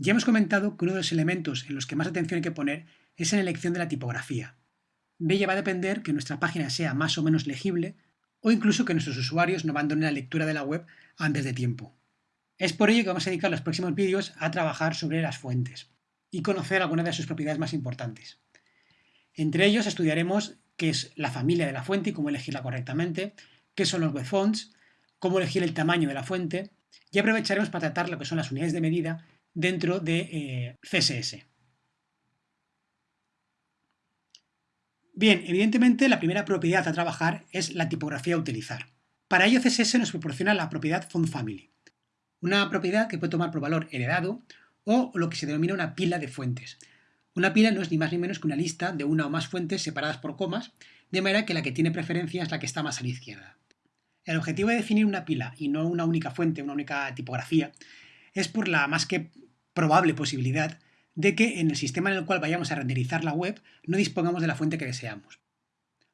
Ya hemos comentado que uno de los elementos en los que más atención hay que poner es en la elección de la tipografía. De ella va a depender que nuestra página sea más o menos legible o incluso que nuestros usuarios no abandonen la lectura de la web antes de tiempo. Es por ello que vamos a dedicar los próximos vídeos a trabajar sobre las fuentes y conocer algunas de sus propiedades más importantes. Entre ellos estudiaremos qué es la familia de la fuente y cómo elegirla correctamente, qué son los web fonts, cómo elegir el tamaño de la fuente y aprovecharemos para tratar lo que son las unidades de medida dentro de eh, CSS. Bien, evidentemente la primera propiedad a trabajar es la tipografía a utilizar. Para ello CSS nos proporciona la propiedad FontFamily, una propiedad que puede tomar por valor heredado o lo que se denomina una pila de fuentes. Una pila no es ni más ni menos que una lista de una o más fuentes separadas por comas, de manera que la que tiene preferencia es la que está más a la izquierda. El objetivo de definir una pila y no una única fuente, una única tipografía, es por la más que probable posibilidad de que en el sistema en el cual vayamos a renderizar la web no dispongamos de la fuente que deseamos.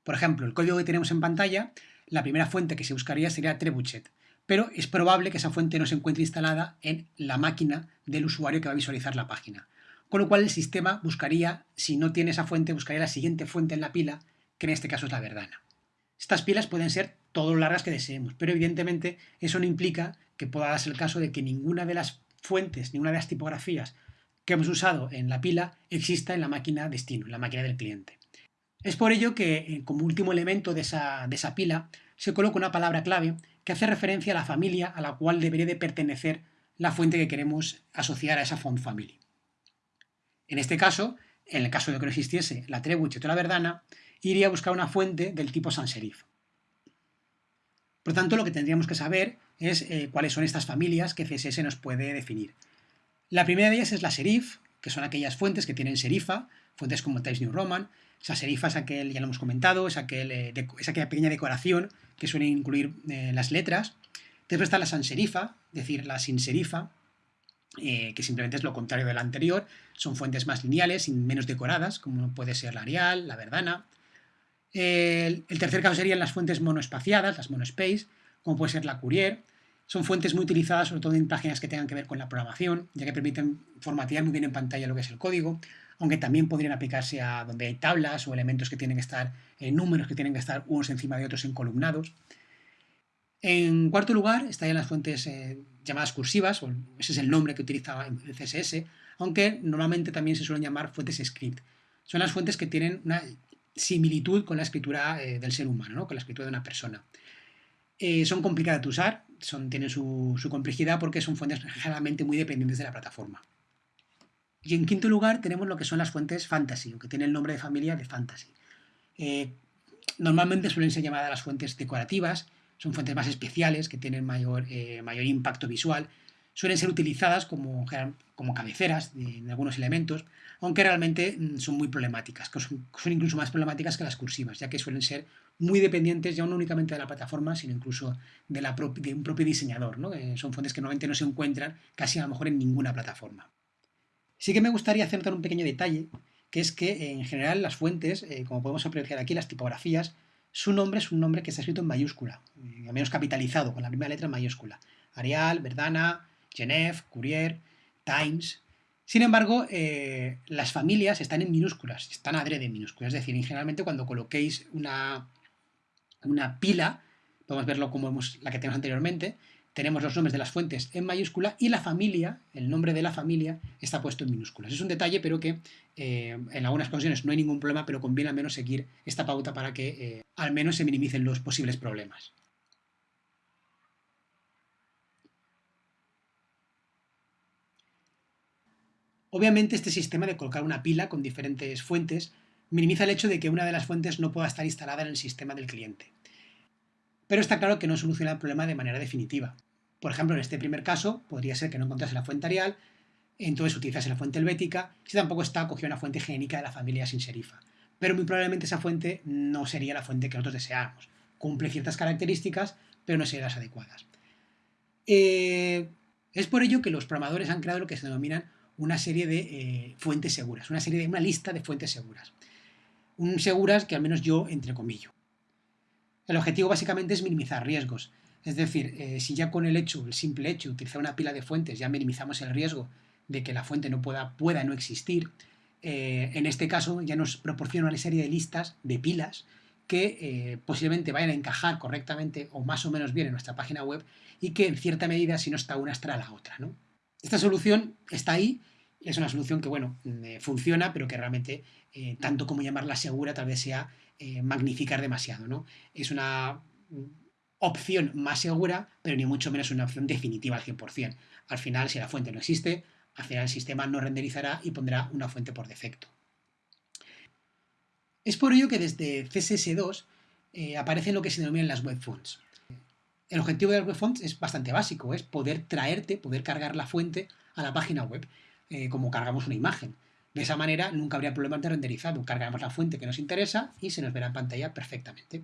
Por ejemplo, el código que tenemos en pantalla, la primera fuente que se buscaría sería Trebuchet, pero es probable que esa fuente no se encuentre instalada en la máquina del usuario que va a visualizar la página. Con lo cual el sistema buscaría, si no tiene esa fuente, buscaría la siguiente fuente en la pila, que en este caso es la verdana. Estas pilas pueden ser todo lo largas que deseemos, pero evidentemente eso no implica que pueda darse el caso de que ninguna de las fuentes, ninguna de las tipografías que hemos usado en la pila exista en la máquina destino, en la máquina del cliente. Es por ello que, eh, como último elemento de esa, de esa pila, se coloca una palabra clave que hace referencia a la familia a la cual debería de pertenecer la fuente que queremos asociar a esa font family. En este caso, en el caso de que no existiese la Trebuchet o la Verdana, iría a buscar una fuente del tipo sans serif. Por tanto, lo que tendríamos que saber es eh, cuáles son estas familias que CSS nos puede definir. La primera de ellas es la serif, que son aquellas fuentes que tienen serifa, fuentes como Times New Roman. Esa serifa es aquel, ya lo hemos comentado, es, eh, aquella pequeña decoración que suele incluir eh, las letras. Después está la sans serifa, es decir, la sin serifa, que simplemente es lo contrario de la anterior. Son fuentes más lineales y menos decoradas, como puede ser la Arial, la Verdana. El tercer caso serían las fuentes monoespaciadas, las monospace, como puede ser la Courier. Son fuentes muy utilizadas sobre todo en páginas que tengan que ver con la programación, ya que permiten formatear muy bien en pantalla lo que es el código, aunque también podrían aplicarse a donde hay tablas o elementos que tienen que estar, en números que tienen que estar unos encima de otros en columnados. En cuarto lugar estarían las fuentes eh, llamadas cursivas, o ese es el nombre que utiliza el CSS, aunque normalmente también se suelen llamar fuentes script. Son las fuentes que tienen una similitud con la escritura eh, del ser humano, con la escritura de una persona. Eh, son complicadas de usar, tienen su, complejidad porque son fuentes generalmente muy dependientes de la plataforma. Y en quinto lugar tenemos lo que son las fuentes fantasy, que tienen el nombre de familia de fantasy. Eh, normalmente suelen ser llamadas las fuentes decorativas, son fuentes más especiales, que tienen mayor, eh, mayor impacto visual, suelen ser utilizadas como, como cabeceras de, algunos elementos, aunque realmente mm, son muy problemáticas, son, incluso más problemáticas que las cursivas, ya que suelen ser muy dependientes ya no únicamente de la plataforma, sino incluso de, un propio diseñador. ¿no? son fuentes que normalmente no se encuentran casi a lo mejor en ninguna plataforma. Sí que me gustaría hacer un pequeño detalle, que es que en general las fuentes, eh, como podemos apreciar aquí, las tipografías, su nombre es un nombre que está escrito en mayúscula, eh, al menos capitalizado, con la primera letra en mayúscula. Arial, Verdana, Genève, Courier, Times. Sin embargo, eh, las familias están en minúsculas, están adrede en minúsculas. Es decir, generalmente cuando coloquéis una, una pila, podemos verlo como la que tenemos anteriormente, tenemos los nombres de las fuentes en mayúscula y la familia, el nombre de la familia, está puesto en minúsculas. Es un detalle, pero que eh, en algunas ocasiones no hay ningún problema, pero conviene al menos seguir esta pauta para que eh, al menos se minimicen los posibles problemas. Obviamente este sistema de colocar una pila con diferentes fuentes minimiza el hecho de que una de las fuentes no pueda estar instalada en el sistema del cliente. Pero está claro que no soluciona el problema de manera definitiva. Por ejemplo, en este primer caso, podría ser que no encontrase la fuente Arial, entonces utilizase la fuente helvética, si tampoco está cogida una fuente genérica de la familia sin serifa. Pero muy probablemente esa fuente no sería la fuente que nosotros deseamos. Cumple ciertas características, pero no serían las adecuadas. Eh, es por ello que los programadores han creado lo que se denominan una serie de eh, fuentes seguras, una serie de una lista de fuentes seguras. Un seguras que al menos yo entre comillas. El objetivo básicamente es minimizar riesgos. Es decir, eh, si ya con el hecho, el simple hecho de utilizar una pila de fuentes ya minimizamos el riesgo de que la fuente no pueda, pueda no existir. Eh, en este caso ya nos proporciona una serie de listas de pilas que eh, posiblemente vayan a encajar correctamente o más o menos bien en nuestra página web y que en cierta medida si no está una estará la otra. ¿no? Esta solución está ahí, es una solución que bueno, mm, funciona, pero que realmente tanto como llamarla segura tal vez sea magnificar demasiado. ¿no? Es una opción más segura, pero ni mucho menos una opción definitiva al 100%. Al final, si la fuente no existe, al final el sistema no renderizará y pondrá una fuente por defecto. Es por ello que desde CSS2 eh, aparecen lo que se denominan las web fonts. El objetivo de las web fonts es bastante básico, es poder traerte, poder cargar la fuente a la página web, eh, como cargamos una imagen. De esa manera nunca habría problemas de renderizado. Cargamos la fuente que nos interesa y se nos verá en pantalla perfectamente.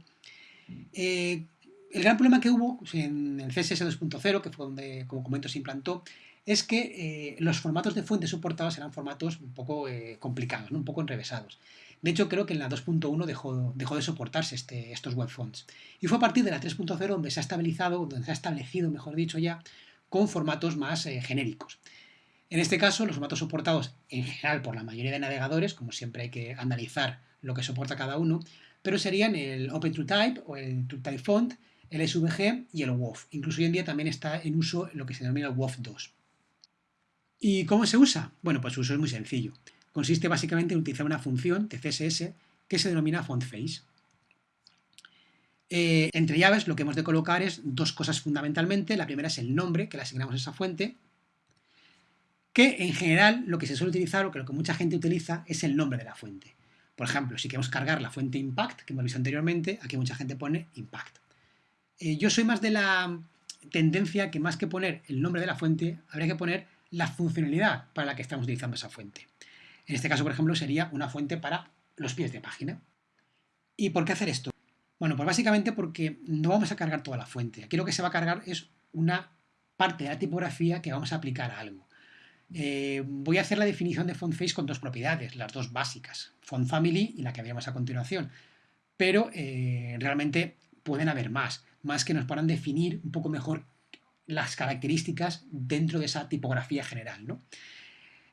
Eh, el gran problema que hubo en el CSS 2.0, que fue donde, como comento, se implantó, es que eh, los formatos de fuentes soportados eran formatos un poco complicados, un poco enrevesados. De hecho, creo que en la 2.1 dejó, dejó, de soportarse este, estos web fonts. Y fue a partir de la 3.0 donde se ha estabilizado, donde se ha establecido, mejor dicho ya, con formatos más genéricos. En este caso, los formatos soportados en general por la mayoría de navegadores, como siempre hay que analizar lo que soporta cada uno, pero serían el OpenTrueType o el TrueType Font, el SVG y el WOF. Incluso hoy en día también está en uso lo que se denomina el WOF 2. ¿Y cómo se usa? Bueno, pues su uso es muy sencillo. Consiste básicamente en utilizar una función de CSS que se denomina fontface. Eh, entre llaves lo que hemos de colocar es dos cosas fundamentalmente. La primera es el nombre que le asignamos a esa fuente, que en general lo que se suele utilizar o que lo que mucha gente utiliza es el nombre de la fuente. Por ejemplo, si queremos cargar la fuente impact, que hemos visto anteriormente, aquí mucha gente pone impact. Eh, yo soy más de la tendencia que más que poner el nombre de la fuente, habría que poner la funcionalidad para la que estamos utilizando esa fuente. En este caso, por ejemplo, sería una fuente para los pies de página. ¿Y por qué hacer esto? Bueno, pues básicamente porque no vamos a cargar toda la fuente. Aquí lo que se va a cargar es una parte de la tipografía que vamos a aplicar a algo. Eh, voy a hacer la definición de font face con dos propiedades, las dos básicas, font family y la que veamos a continuación. Pero eh, realmente pueden haber más, más que nos puedan definir un poco mejor las características dentro de esa tipografía general. ¿no?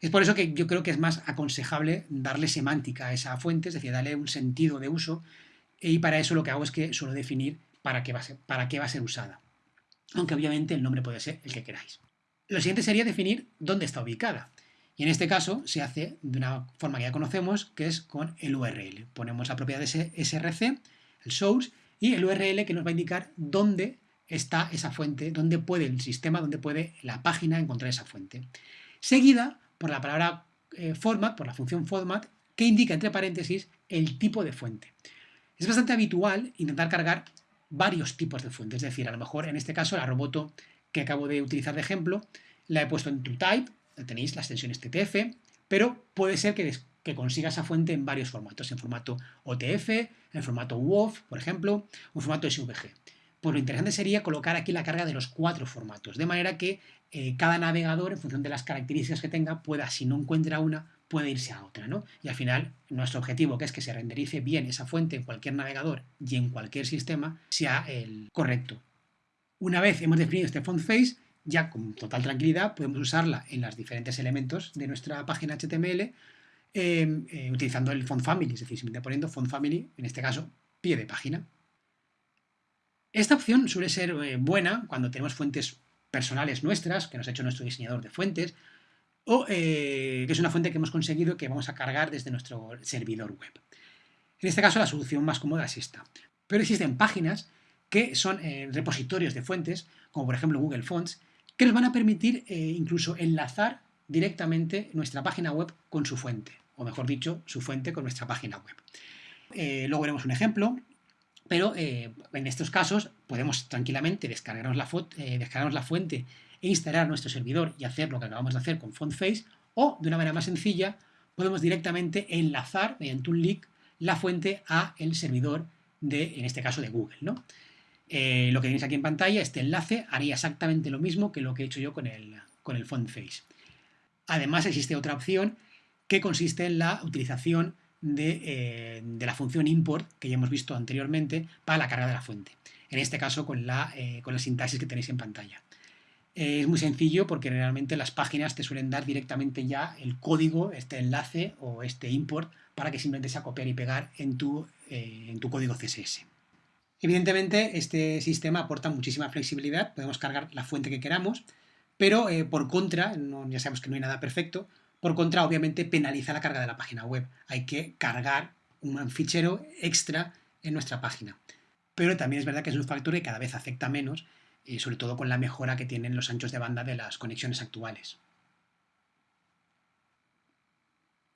Es por eso que yo creo que es más aconsejable darle semántica a esa fuente, es decir, darle un sentido de uso, y para eso lo que hago es que suelo definir para qué va a ser usada. Aunque obviamente el nombre puede ser el que queráis. Lo siguiente sería definir dónde está ubicada. Y en este caso se hace de una forma que ya conocemos, que es con el URL. Ponemos la propiedad de src, el source, y el URL que nos va a indicar dónde está esa fuente, dónde puede el sistema, dónde puede la página encontrar esa fuente. Seguida por la palabra eh, format, por la función format, que indica entre paréntesis el tipo de fuente. Es bastante habitual intentar cargar varios tipos de fuentes, es decir, a lo mejor en este caso la roboto que acabo de utilizar de ejemplo, la he puesto en TrueType, tenéis la extensión TTF, pero puede ser que que consiga esa fuente en varios formatos, en formato OTF, en formato WOF, por ejemplo, o en formato SVG. Pues lo interesante sería colocar aquí la carga de los cuatro formatos, de manera que eh, cada navegador, en función de las características que tenga, pueda, si no encuentra una, puede irse a otra, ¿no? Y al final, nuestro objetivo, que es que se renderice bien esa fuente en cualquier navegador y en cualquier sistema, sea el correcto. Una vez hemos definido este font face, ya con total tranquilidad podemos usarla en los diferentes elementos de nuestra página HTML Em, eh, utilizando el font family, es decir, simplemente poniendo font family, en este caso, pie de página. Esta opción suele ser eh, buena cuando tenemos fuentes personales nuestras, que nos ha hecho nuestro diseñador de fuentes, o eh, que es una fuente que hemos conseguido que vamos a cargar desde nuestro servidor web. En este caso la solución más cómoda es esta. Pero existen páginas que son repositorios de fuentes, como por ejemplo Google Fonts, que nos van a permitir incluso enlazar directamente nuestra página web con su fuente o mejor dicho, su fuente con nuestra página web. Eh, luego veremos un ejemplo, pero eh, en estos casos podemos tranquilamente descargarnos la, eh, descargarnos la fuente e instalar nuestro servidor y hacer lo que acabamos de hacer con FontFace, o de una manera más sencilla, podemos directamente enlazar mediante un link la fuente a el servidor de, en este caso, de Google. ¿no? Lo que tenéis aquí en pantalla, este enlace haría exactamente lo mismo que lo que he hecho yo con el, con el FontFace. Además existe otra opción que consiste en la utilización eh, de, la función import que ya hemos visto anteriormente para la carga de la fuente. En este caso con la, eh, con la sintaxis que tenéis en pantalla. Eh, es muy sencillo porque realmente las páginas te suelen dar directamente ya el código, este enlace o este import para que simplemente sea copiar y pegar en tu, eh, en tu código CSS. Evidentemente, este sistema aporta muchísima flexibilidad, podemos cargar la fuente que queramos, pero eh, por contra, ya sabemos que no hay nada perfecto, por contra, obviamente, penaliza la carga de la página web. Hay que cargar un fichero extra en nuestra página. Pero también es verdad que es un factor que cada vez afecta menos, y sobre todo con la mejora que tienen los anchos de banda de las conexiones actuales.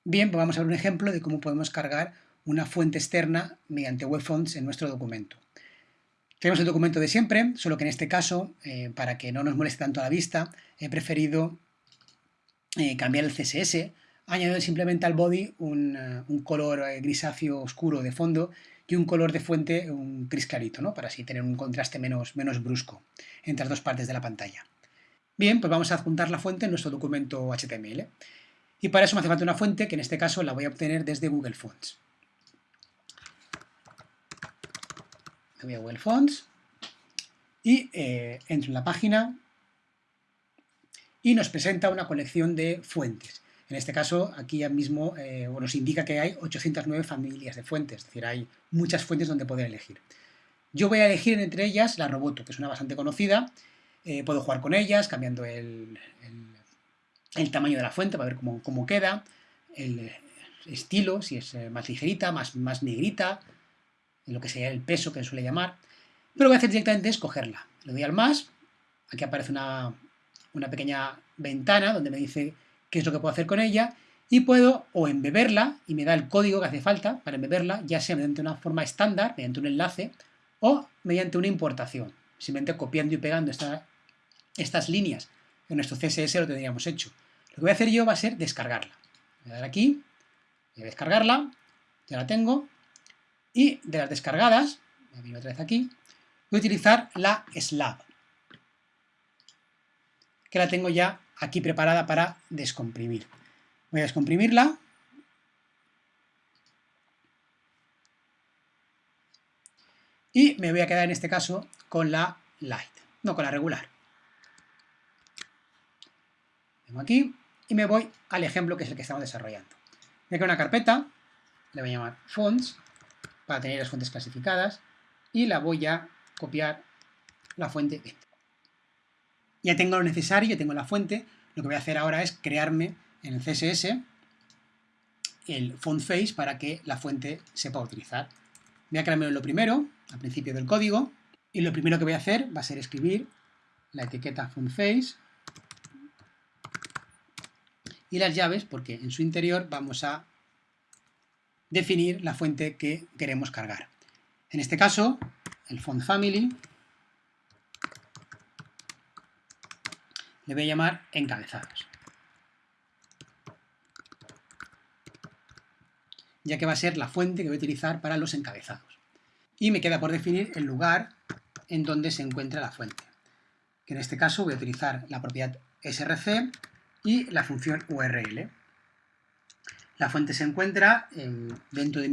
Bien, pues vamos a ver un ejemplo de cómo podemos cargar una fuente externa mediante WebFonts en nuestro documento. Tenemos el documento de siempre, solo que en este caso, eh, para que no nos moleste tanto a la vista, he preferido eh, cambiar el CSS, añadiendo simplemente al body un, eh, color eh, grisáceo oscuro de fondo y un color de fuente, un gris clarito, ¿no? para así tener un contraste menos, menos brusco entre las dos partes de la pantalla. Bien, pues vamos a adjuntar la fuente en nuestro documento HTML. Y para eso me hace falta una fuente, que en este caso la voy a obtener desde Google Fonts. Me voy a Google Fonts y entro en la página y nos presenta una colección de fuentes. En este caso, aquí ya mismo eh, nos indica que hay 809 familias de fuentes, es decir, hay muchas fuentes donde poder elegir. Yo voy a elegir entre ellas la Roboto, que es una bastante conocida, eh, puedo jugar con ellas, cambiando el, tamaño de la fuente para ver cómo, queda, el estilo, si es eh, más ligerita, más negrita, lo que sería el peso que suele llamar. Pero lo que voy a hacer directamente es cogerla. Le doy al más, aquí aparece una, una pequeña ventana donde me dice qué es lo que puedo hacer con ella y puedo o embeberla y me da el código que hace falta para embeberla, ya sea mediante una forma estándar, mediante un enlace, o mediante una importación, simplemente copiando y pegando estas líneas. En nuestro CSS lo tendríamos hecho. Lo que voy a hacer yo va a ser descargarla. Voy a dar aquí, voy a descargarla, ya la tengo, y de las descargadas, voy a otra vez aquí, voy a utilizar la slab que la tengo ya aquí preparada para descomprimir. Voy a descomprimirla. Y me voy a quedar en este caso con la light, no con la regular. Tengo aquí y me voy al ejemplo que es el que estamos desarrollando. Voy a una carpeta, le voy a llamar fonts, para tener las fuentes clasificadas, y la voy a copiar la fuente ya tengo lo necesario, ya tengo la fuente, lo que voy a hacer ahora es crearme en el CSS el font face para que la fuente sepa utilizar. Voy a crearme lo primero, al principio del código, y lo primero que voy a hacer va a ser escribir la etiqueta font face y las llaves, porque en su interior vamos a definir la fuente que queremos cargar. En este caso, el font family le voy a llamar encabezados. Ya que va a ser la fuente que voy a utilizar para los encabezados. Y me queda por definir el lugar en donde se encuentra la fuente. Que en este caso voy a utilizar la propiedad src y la función url. La fuente se encuentra dentro de,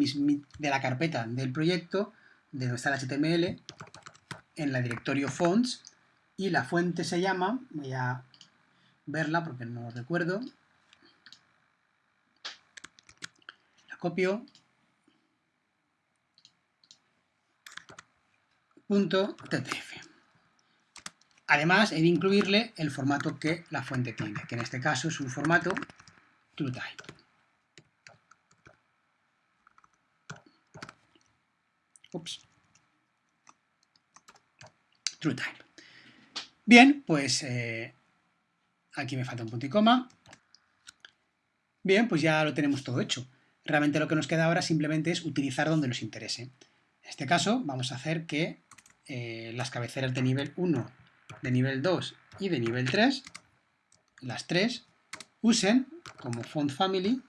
de, la carpeta del proyecto, de donde está el HTML, en la directorio fonts, y la fuente se llama, voy a verla porque no lo recuerdo, la copio, punto .ttf. Además, he de incluirle el formato que la fuente tiene, que en este caso es un formato TrueType. Ups. TrueType. Bien, pues eh, aquí me falta un punto y coma. Bien, pues ya lo tenemos todo hecho. Realmente lo que nos queda ahora simplemente es utilizar donde nos interese. En este caso vamos a hacer que eh, las cabeceras de nivel 1, de nivel 2 y de nivel 3, las tres, usen como font family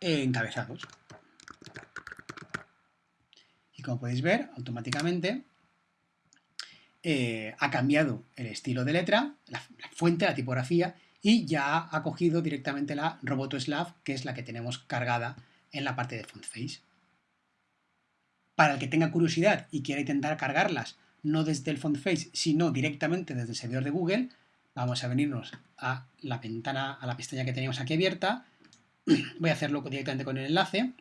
encabezados. Como podéis ver, automáticamente eh, ha cambiado el estilo de letra, la, fuente, la tipografía, y ya ha cogido directamente la Roboto Slav, que es la que tenemos cargada en la parte de font face. Para el que tenga curiosidad y quiera intentar cargarlas no desde el font face, sino directamente desde el servidor de Google, vamos a venirnos a la ventana, a la pestaña que tenemos aquí abierta, voy a hacerlo directamente con el enlace,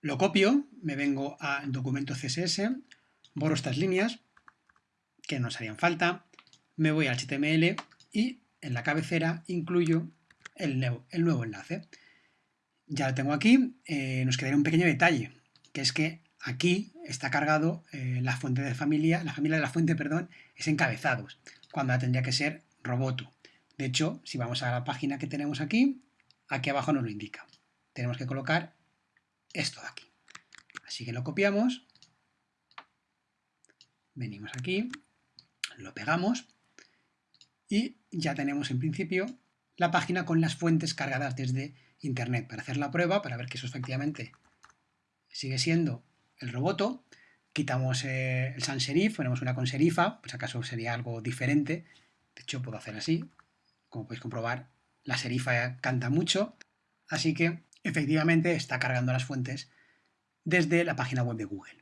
lo copio, me vengo a documento CSS, borro estas líneas, que nos harían falta, me voy al HTML y en la cabecera incluyo el nuevo, el nuevo enlace. Ya lo tengo aquí, eh, nos quedaría un pequeño detalle, que es que aquí está cargado eh, la fuente de familia, la familia de la fuente, perdón, es encabezados, cuando tendría que ser roboto. De hecho, si vamos a la página que tenemos aquí, aquí abajo nos lo indica. Tenemos que colocar esto de aquí. Así que lo copiamos, venimos aquí, lo pegamos y ya tenemos en principio la página con las fuentes cargadas desde internet para hacer la prueba, para ver que eso efectivamente sigue siendo el roboto. Quitamos eh, el sans serif, ponemos una con serifa, pues acaso sería algo diferente. De hecho, puedo hacer así. Como podéis comprobar, la serifa canta mucho. Así que, efectivamente, está cargando las fuentes desde la página web de Google.